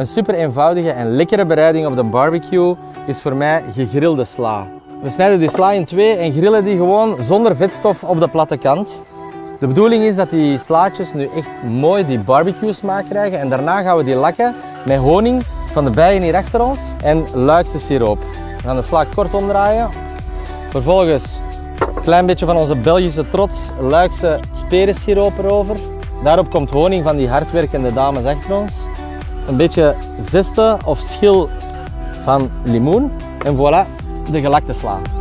Een super eenvoudige en lekkere bereiding op de barbecue is voor mij gegrilde sla. We snijden die sla in twee en grillen die gewoon zonder vetstof op de platte kant. De bedoeling is dat die slaatjes nu echt mooi die barbecue smaak krijgen en daarna gaan we die lakken met honing van de bijen hier achter ons en luikse siroop. We gaan de sla kort omdraaien. Vervolgens een klein beetje van onze Belgische trots luikse perensiroop erover. Daarop komt honing van die hardwerkende dames achter ons. Een beetje zeste of schil van limoen en voilà, de gelakte sla.